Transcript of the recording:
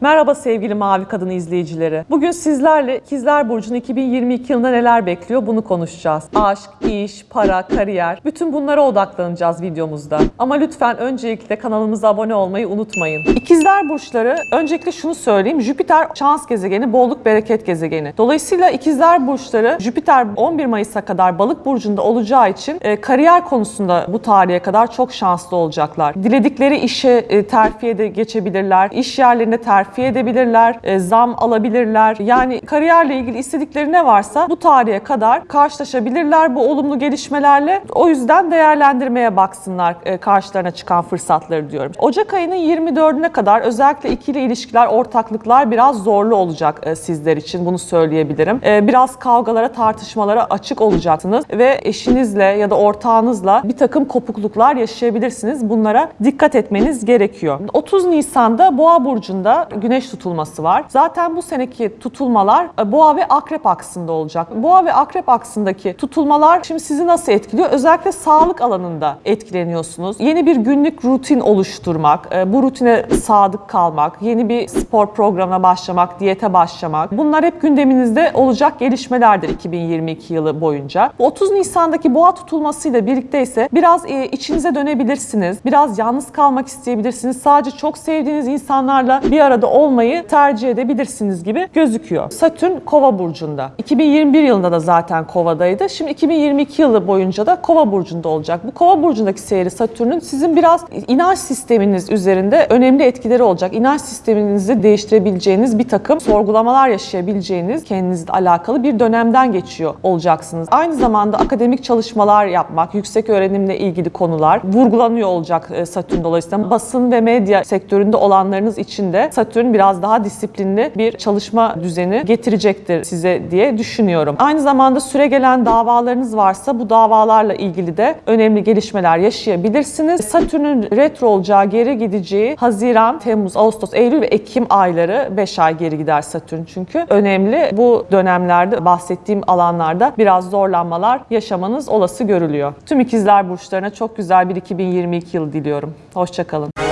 Merhaba sevgili Mavi Kadın izleyicileri. Bugün sizlerle İkizler Burcu'nun 2022 yılında neler bekliyor bunu konuşacağız. Aşk, iş, para, kariyer bütün bunlara odaklanacağız videomuzda. Ama lütfen öncelikle kanalımıza abone olmayı unutmayın. İkizler Burçları öncelikle şunu söyleyeyim. Jüpiter şans gezegeni, bolluk bereket gezegeni. Dolayısıyla İkizler Burçları Jüpiter 11 Mayıs'a kadar Balık Burcu'nda olacağı için e, kariyer konusunda bu tarihe kadar çok şanslı olacaklar. Diledikleri işe e, terfiye de geçebilirler. İş yerlerinde terfi edebilirler. e, zam alabilirler. Yani kariyerle ilgili istedikleri ne varsa bu tarihe kadar karşılaşabilirler bu olumlu gelişmelerle. O yüzden değerlendirmeye baksınlar e, karşılarına çıkan fırsatları diyorum. Ocak ayının 24'üne kadar özellikle ikili ilişkiler, ortaklıklar biraz zorlu olacak e, sizler için. Bunu söyleyebilirim. E, biraz kavgalara, tartışmalara açık olacaksınız ve eşinizle ya da ortağınızla bir takım kopukluklar yaşayabilirsiniz. Bunlara dikkat etmeniz gerekiyor. 30 Nisan'da Boğa burcunda güneş tutulması var. Zaten bu seneki tutulmalar e, Boğa ve Akrep aksında olacak. Boğa ve Akrep aksındaki tutulmalar şimdi sizi nasıl etkiliyor? Özellikle sağlık alanında etkileniyorsunuz. Yeni bir günlük rutin oluşturmak, e, bu rutine sadık kalmak, yeni bir spor programına başlamak, diyete başlamak. Bunlar hep gündeminizde olacak gelişmelerdir 2022 yılı boyunca. Bu 30 Nisan'daki boğa tutulmasıyla birlikte ise biraz e, içinize dönebilirsiniz. Biraz yalnız kalmak isteyebilirsiniz. Sadece çok sevdiğiniz insanlarla bir arada olmayı tercih edebilirsiniz gibi gözüküyor. Satürn Kova burcunda. 2021 yılında da zaten Kova'daydı. Şimdi 2022 yılı boyunca da Kova burcunda olacak. Bu Kova burcundaki seyri Satürn'ün sizin biraz inanç sisteminiz üzerinde önemli etkileri olacak. İnanç sisteminizi değiştirebileceğiniz bir takım sorgulamalar yaşayabileceğiniz kendinizle alakalı bir dönemden geçiyor olacaksınız. Aynı zamanda akademik çalışmalar yapmak, yüksek öğrenimle ilgili konular vurgulanıyor olacak e, Satürn dolayısıyla. Basın ve medya sektöründe olanlarınız için de Satürn biraz daha disiplinli bir çalışma düzeni getirecektir size diye düşünüyorum. Aynı zamanda süre gelen davalarınız varsa bu davalarla ilgili de önemli gelişmeler yaşayabilirsiniz. Satürn'ün retro olacağı, geri gideceği Haziran, Temmuz, Ağustos, Eylül ve Ekim ayları 5 ay geri gider Satürn çünkü. Önemli bu dönemlerde bahsettiğim alanlarda biraz zorlanmalar yaşamanız olası görülüyor. Tüm ikizler burçlarına çok güzel bir 2022 yılı diliyorum. Hoşçakalın.